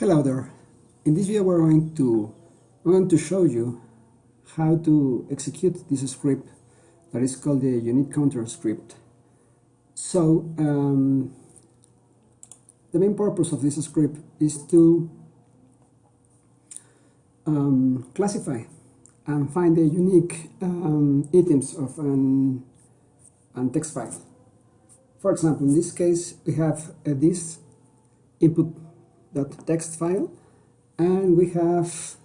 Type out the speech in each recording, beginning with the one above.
Hello there. In this video we're going to I'm going to show you how to execute this script that is called the unique counter script. So um, the main purpose of this script is to um, classify and find the unique um, items of an, an text file. For example, in this case we have uh, this input text file and we have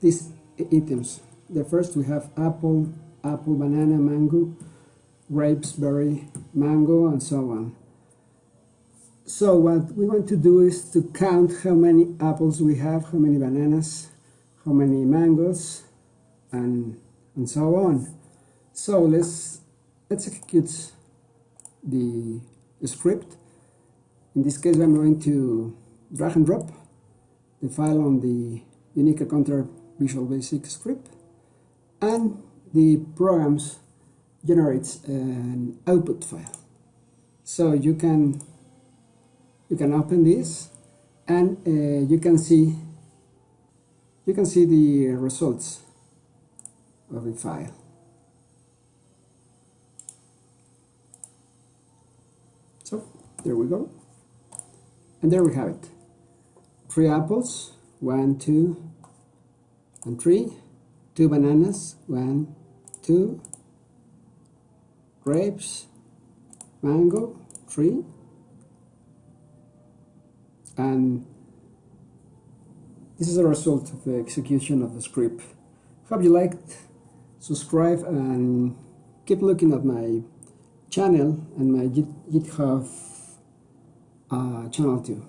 these items. The first we have apple apple banana mango grapes berry mango and so on. So what we want to do is to count how many apples we have how many bananas how many mangoes and and so on. So let's let's execute the, the script. In this case I'm going to drag and drop the file on the unique counter Visual Basic script and the programs generates an output file. So you can you can open this and uh, you can see you can see the results of the file. So there we go. And there we have it three apples, one, two, and three, two bananas, one, two, grapes, mango, three, and this is a result of the execution of the script. Hope you liked, subscribe, and keep looking at my channel and my GitHub uh, channel too.